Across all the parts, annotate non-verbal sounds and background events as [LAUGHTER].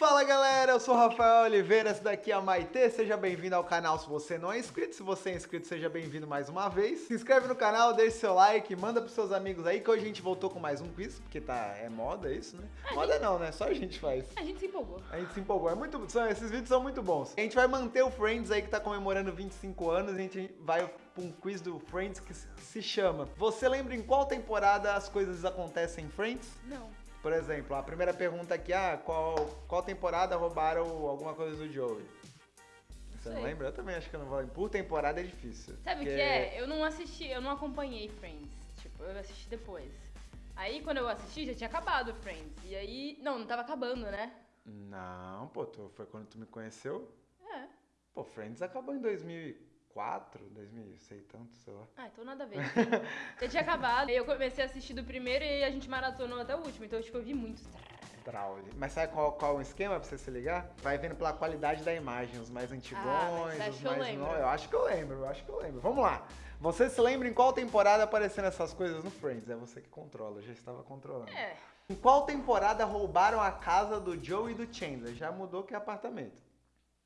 Fala galera, eu sou o Rafael Oliveira, esse daqui é a Maitê, seja bem-vindo ao canal se você não é inscrito, se você é inscrito seja bem-vindo mais uma vez. Se inscreve no canal, deixe seu like, manda pros seus amigos aí que hoje a gente voltou com mais um quiz, porque tá, é moda isso, né? moda não, né? Só a gente faz. A gente se empolgou. A gente se empolgou, é muito, são, esses vídeos são muito bons. A gente vai manter o Friends aí que tá comemorando 25 anos, a gente vai pra um quiz do Friends que se chama Você lembra em qual temporada as coisas acontecem em Friends? Não. Por exemplo, a primeira pergunta aqui, ah, qual, qual temporada roubaram alguma coisa do Joey? Você não Sei. lembra? Eu também acho que eu não vou. Por temporada é difícil. Sabe o porque- que é? Eu não assisti, eu não acompanhei Friends. Tipo, eu assisti depois. Aí quando eu assisti já tinha acabado Friends. E aí. Não, não tava acabando, né? Não, pô, tu, foi quando tu me conheceu? É. Pô, Friends acabou em 2004, 2000, sei tanto, sei lá. Ah, então nada a ver. já tinha acabado. Eu comecei a assistir do primeiro e a gente maratonou até o último. Então, tipo, eu vi muito. Brawley. Mas sabe qual, qual é o esquema pra você se ligar? Vai vendo pela qualidade da imagem, os mais antigões, Ah, os eu mais novos. Eu acho que eu lembro, eu acho que eu lembro. Vamos lá. Você se lembra em qual temporada apareceram essas coisas no Friends? É você que controla, eu já estava controlando. É. Em qual temporada roubaram a casa do Joe e do Chandler? Já mudou que é apartamento.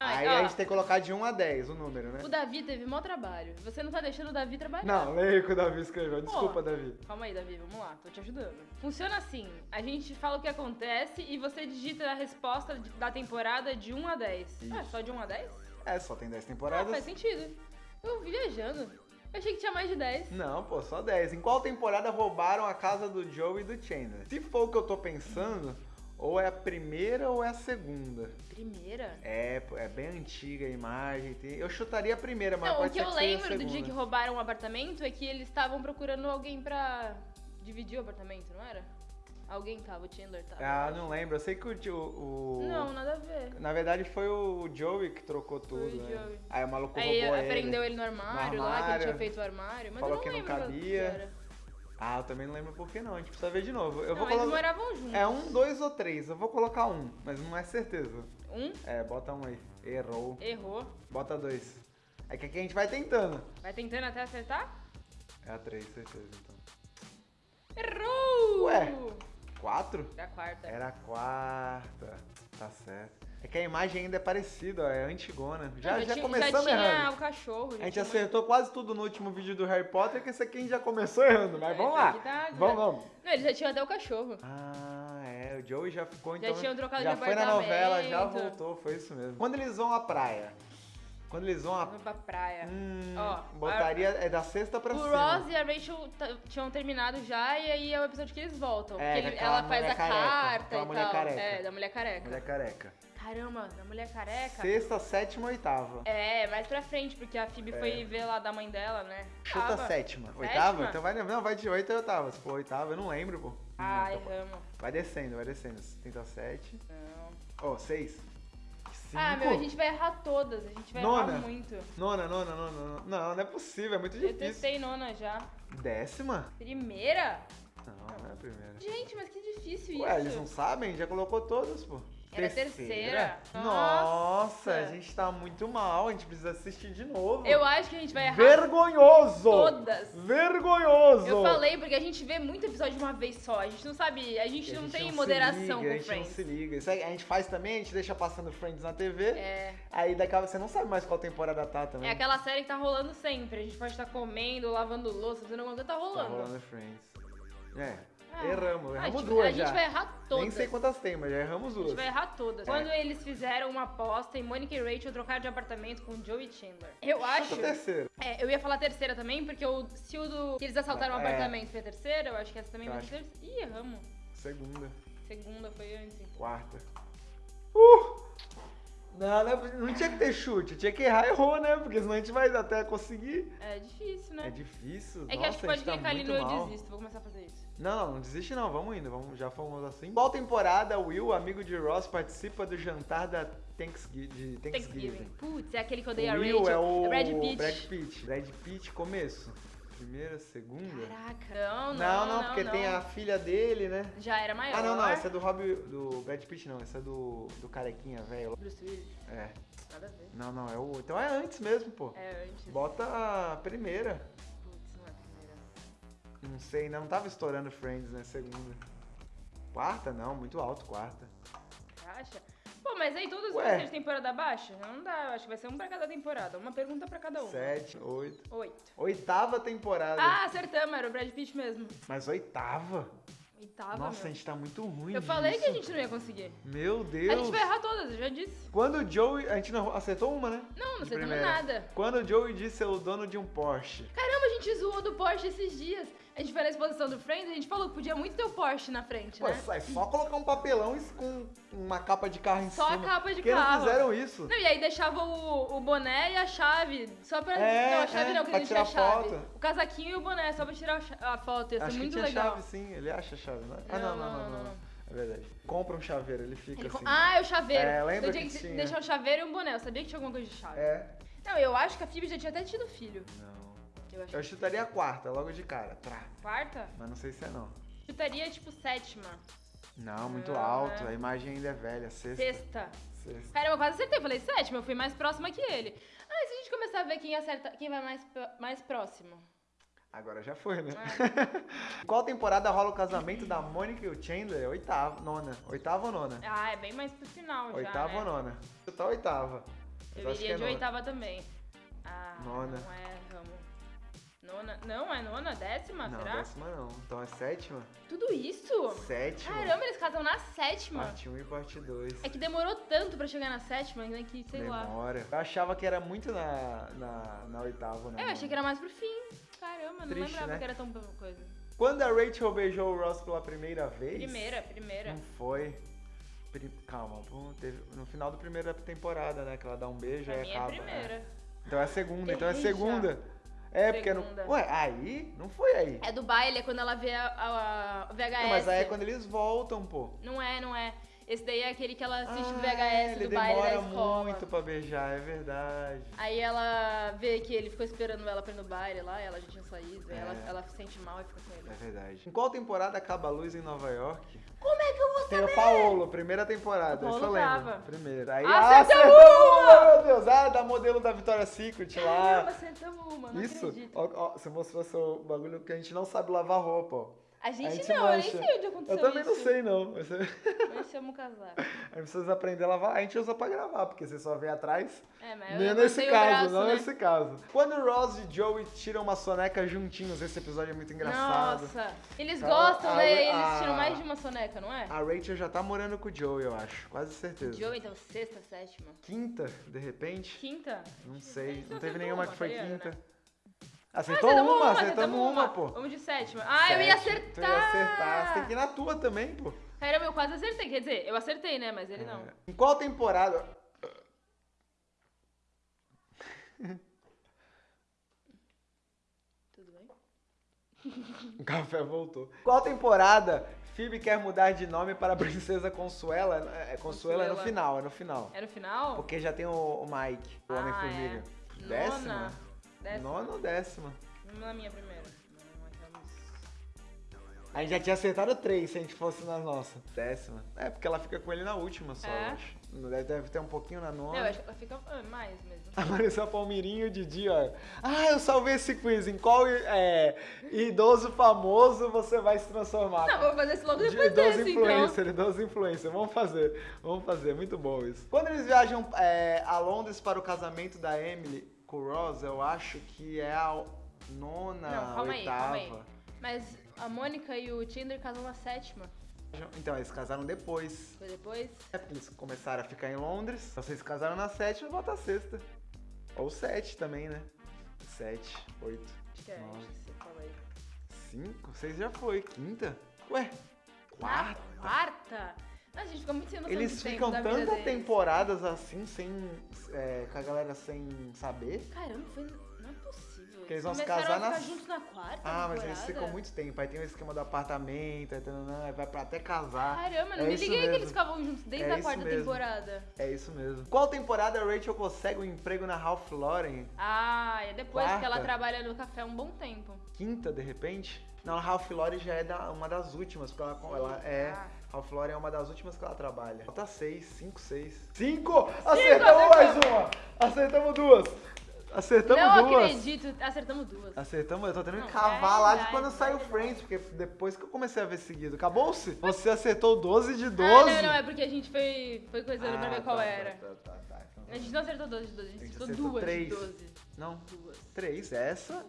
Aí ó, a gente tem que colocar de 1 a 10 o número, né? O Davi teve mó trabalho. Você não tá deixando o Davi trabalhar. Não, leia o que o Davi escreveu. Desculpa, Pô. Davi. Calma aí, Davi, vamos lá, tô te ajudando. Funciona assim: a gente fala o que acontece e você digita a resposta da temporada de 1 a 10. Ah, só de 1 a 10? É, só tem 10 Ah, temporadas. faz sentido. Eu viajando. Eu achei que tinha mais de 10. Não, pô, só 10. Em qual temporada roubaram a casa do Joe e do Chandler? Se for o que eu tô pensando, ou é a primeira ou é a segunda. Primeira? É, é bem antiga a imagem. Eu chutaria a primeira, mas Não, o pode que ser eu que seja a lembro do dia que roubaram o apartamento é que eles estavam procurando alguém pra dividir o apartamento, não era? Alguém tava, o Chandler tava. eu Ah, não lembro. Eu sei que o... o... Não, nada a ver. Na verdade foi o Joey que trocou tudo, o né? Joey. Aí o maluco Aí roubou ele. prendeu ele no armário, lá, que ele armário, tinha feito o armário. Mas falou eu não que não cabia. que era. Ah, eu também não lembro por que não. A gente precisa ver de novo. Eu não, vou eles colocar... moravam juntos. É um, dois ou três. Eu vou colocar um, mas não é certeza. Um, É, bota um aí. Errou. errou. Bota dois. É que aqui a gente vai tentando. Vai tentando até acertar? É a três, certeza, então. Errou! Ué. Quatro? Era a quarta. Era a quarta. Tá certo. É que a imagem ainda é parecida, ó. É antigona. Já, já, tinha, começamos já tinha errando. o cachorro. já A gente acertou quase tudo no último vídeo do Harry Potter, que esse aqui a gente já começou errando, mas Esse vamos lá. Vamos, vamos. Não, eles já tinham até o cachorro. Ah, é. O Joey já ficou, Já então. tinham trocado já de foi na novela, já voltou, foi isso mesmo. Quando eles vão à praia? Quando eles vão Vamos pra praia. Hum, Ó, botaria é da sexta pra o cima. Ross e a Rachel tinham terminado já, e aí é o episódio que eles voltam. É, ele- daquela ela faz a careca, carta aquela e mulher tal. careca. É, da mulher careca. Mulher careca. Caramba, da mulher careca. Sexta, sétima, oitava. É, mais pra frente, porque a Phoebe É. foi ver lá da mãe dela, né? Tava. sétima. Sétima? Oitava? Então vai. Não, vai de oito a oitava. Se for oitava, eu não lembro, pô. Ah, Hum, então vai descendo, vai descendo. Tenta sete. Não. Ó, seis. Cinco. Ah, meu, a gente vai errar todas. A gente vai Nona. errar muito. Nona, nona, nona, nona. Não, não é possível, é muito Eu difícil. testei nona já. Décima? Primeira? Não, não é a primeira. Gente, mas que difícil Ué, eles isso. não sabem? Já colocou todas, pô. Era a terceira. Nossa, Nossa. a gente tá muito mal, a gente precisa assistir de novo. Eu acho que a gente vai errar Vergonhoso! todas. Vergonhoso! Eu falei porque a gente vê muito episódio de uma vez só. A gente não sabe, a gente E a não gente tem se moderação liga, a com gente não Friends. se liga. Isso a gente faz também, a gente deixa passando Friends na TV. É, Aí daqui a pouco você não sabe mais qual temporada tá também. é aquela série que tá rolando sempre. A gente pode estar comendo, lavando louça, fazendo alguma coisa, tá Tá rolando. rolando Friends. É, Ah, erramos, a erramos gente, duas a já. gente vai errar todas. Nem sei quantas tem, mas já erramos A gente duas. vai errar todas. É. Quando eles fizeram uma aposta e Monica e Rachel trocaram de apartamento com Joey Chandler. Eu acho. A terceira. É, eu ia falar terceira também, porque o, se o do. que eles assaltaram o É. apartamento foi a terceira, eu acho que essa também Eu vai ser acho. terceira. Ih, erramos. Segunda. Segunda foi antes. Quarta. Não, não, não tinha que ter chute, tinha que errar, errou, né? Porque senão a gente vai até conseguir. É difícil, né? É difícil. É que Nossa, acho que a pode gente tá clicar ali no eu mal. desisto. Vou começar a fazer isso. Não, não, não desiste não, vamos indo, vamos, já fomos assim. Qual temporada Will, amigo de Ross, participa do jantar da Thanksgiving? Thanksgiving? Putz, é aquele que odeia Will Rachel. é o Brad Pitt. Brad Pitt. Brad Pitt, começo. Primeira, segunda? Caraca. Não, não, não, não, porque não. tem a filha dele, né? Já era maior. Ah, não, não, essa é do Rob, do Brad Pitt não, essa é do, do carequinha velho. Bruce Willis. É, Nada a ver. não, não, é o, então é antes mesmo, pô. É antes. Bota a primeira. Putz, não é a primeira. Não sei, não tava estourando Friends, né? Segunda. Quarta, não, muito alto, quarta. Mas aí todos Ué. vão ser de temporada baixa? Não dá, eu acho que vai ser um pra cada temporada. Uma pergunta pra cada um. Sete, oito. Oito. Oitava temporada. Ah, acertamos, era o Brad Pitt mesmo. Mas oitava? Oitava, Nossa, a meu. gente tá muito ruim Eu falei que a disso. gente não ia conseguir. Meu A Deus. gente vai errar todas, eu já disse. Quando o Joey... A gente não acertou uma, né? Não, não acertamos nada. Quando o Joey disse ser o dono de um Porsche. Caramba, a gente zoou do Porsche esses dias. A gente foi na exposição do Friends, a gente falou que podia muito ter o Porsche na frente, Pô, né? é só colocar um papelão com uma capa de carro em Só a cima. capa de Por que não carro. fizeram isso? Não, e aí deixava o, o boné e a chave. Só pra. É, não, a chave é, não, que a tirar chave. foto. O casaquinho e o boné, só pra tirar a a foto. Ia ser Acho que muito tinha legal. chave sim, ele acha a chave, não é? Ah, não, não, não, não. não. É verdade. Compra um chaveiro, ele fica Ele com- assim. Ah, é o chaveiro. É, lembra eu tinha que que tinha. deixar o chaveiro e um boné. Eu sabia que tinha alguma coisa de chave. É. Não, eu acho que a Phoebe já tinha até tido filho. Não. Eu acho Eu chutaria a quarta, logo de cara. Trá. quarta. Mas não sei se é não. Chutaria, tipo, sétima. Não, muito Não, alto. né? A imagem ainda é velha. Sexta. Sexta. Sexta. Caramba, eu quase acertei. Eu falei sétima, eu fui mais próxima que ele. Ah, e se a gente começar a ver quem acerta, quem vai mais, mais próximo? Agora já foi, né? É. [LAUGHS] Qual temporada rola o casamento da Mônica e o Chandler? Oitava, nona. Oitava ou nona? Ah, é bem mais pro final já, oitava né? ou nona? Chutar oitava. Mas Eu iria é de nona. oitava também. Ah, Nona. não é, vamos. Nona, não, é nona? Décima, Não, será? décima não. Então é sétima? Tudo isso? Sétima. Caramba, eles casam na sétima. Parte 1 e parte 2. É que demorou tanto pra chegar na sétima, né, que sei lá. Demora. Eu achava que era muito na, na, na oitava, né? É, eu achei que era mais pro fim. Caramba, não Triste, lembrava né? que era tão coisa. Quando a Rachel beijou o Ross pela primeira vez... Primeira, primeira. Não foi... Calma, no final da primeira temporada, né? Que ela dá um beijo Pra e é acaba. primeira. né? Então é segunda, então é já. segunda. É, porque Segunda. não. Ué, aí? Não foi aí. É do baile, é quando ela vê a, a- a VHS. Não, mas aí é quando eles voltam, pô. Não é, não é. Esse daí é aquele que ela assiste Ah, VHS ele do baile da escola. muito pra beijar, é verdade. Aí ela vê que ele ficou esperando ela pra ir no baile lá, ela já tinha saído, aí É. ela, ela se sente mal e fica com ele. É verdade. Em qual temporada acaba a luz em Nova York? Como é que eu vou Tem saber? o Paolo, primeira temporada, eu Paolo lembro. Primeira. Aí, acertamos acertamos! Meu Deus, ah, da modelo da Victoria's Secret Caramba, lá. acertamos uma, não Isso, ó, ó, você mostrou seu bagulho que a gente não sabe lavar roupa, ó. A gente, gente não, eu nem mancha. sei onde aconteceu Eu também isso. não sei, não. Você... Nós somos casar. Aí precisa aprender a lavar. A gente usa pra gravar, porque você só vê atrás. É, mas eu Nem levantei nesse o caso, braço, não né? nesse caso. Quando Ross e Joey tiram uma soneca juntinhos, esse episódio é muito engraçado. Nossa, eles gostam, a- né? Eles a- tiram mais de uma soneca, não é? A Rachel já tá morando com o Joey, eu acho. Quase certeza. Joe, então, sexta, sétima. Quinta, de repente? Quinta? Não A sei. gente Não teve nenhuma uma, que foi quinta. Acertou acertamos uma, acertamos acertamos uma, pô. Vamos de sétima. Ah, eu ia acertar! Tu ia acertar. Você tem que ir na tua também, pô. Caramba, eu quase acertei. Quer dizer, eu acertei, né? Mas ele não. É. Em qual temporada? Tudo bem? [LAUGHS] O café voltou. Qual temporada Phoebe quer mudar de nome para Princesa Consuela? É, Consuela é no Consuela. final, é no final. É no final? Porque já tem o, o Mike, o Ah, Homem-Formiga. é. Décima? Décima. Nona ou décima? Vamos na minha primeira. A gente já tinha acertado três se a gente fosse na nossa. Décima. É, porque ela fica com ele na última só, É? eu acho. Deve, deve ter um pouquinho na nona. Não, eu acho que ela fica ah, mais mesmo. Apareceu [LAUGHS] a Palmirinho e o Didi, ó. Ah, eu salvei esse quiz. Em qual é, idoso famoso você vai se transformar? Não, vou fazer esse logo De depois idoso desse, então. influencer, idoso influencer. Vamos fazer, vamos fazer. Muito bom isso. Quando eles viajam é, a Londres para o casamento da Emily Ross, eu acho que é a nona, Não, calma aí, oitava. calma aí. Mas a Mônica e o Tinder casam na sétima. Então, eles casaram depois. Foi depois? É porque eles começaram a ficar em Londres. Então, vocês casaram na sétima, bota a sexta. Ou sete também, né? Sete, oito, Acho que é, Nove. aí. cinco, seis já foi. Quinta? Ué, Na quarta? Quarta? A gente fica muito sem noção Eles tempo ficam tantas temporadas assim, sem. é, com a galera sem saber. Caramba, foi... não é possível. Porque eles vão se casar a ficar nas- juntos na quarta Ah, mas eles temporada. ficam muito tempo. Aí tem o esquema do apartamento, aí, aí vai pra até casar. Caramba, não É me liguei que mesmo. eles ficavam juntos desde É a quarta mesmo. temporada. É isso mesmo. Qual temporada a Rachel consegue um emprego na Ralph Lauren? Ah, é depois que ela Quarta. trabalha no café um bom tempo. Quinta, de repente? Não, a Ralph Lauren já é da- uma das últimas, porque ela, ela é. Ah. Ralph Lauren é uma das últimas que ela trabalha. Falta seis, cinco, seis. Cinco! Acertamos acertamos. mais uma! Acertamos duas! Acertamos não duas. acredito, acertamos duas. Acertamos, eu tô tendo que Não, cavar é lá de quando é saiu verdade. Friends, porque depois que eu comecei a ver seguido. Acabou-se? Você acertou 12 de 12. Ah, não, não, é porque a gente foi, foi coisando pra Ah, ver qual tá, era. Tá, tá, tá, tá. Então, A gente não acertou 12 de 12, a gente A gente acertou duas de 12. Não, Duas. três. Essa,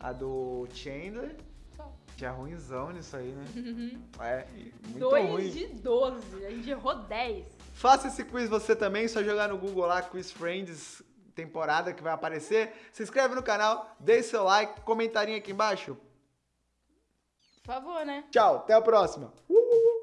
a do Chandler, Só. que é ruimzão nisso aí, né? Uhum. É, muito Dois ruim. de 12. A gente errou 10. Faça esse quiz você também, só jogar no Google lá, Quiz Friends temporada que vai aparecer. Se inscreve no canal, deixe seu like, comentarinho aqui embaixo. Por favor, né? Tchau, até a próxima. Uh!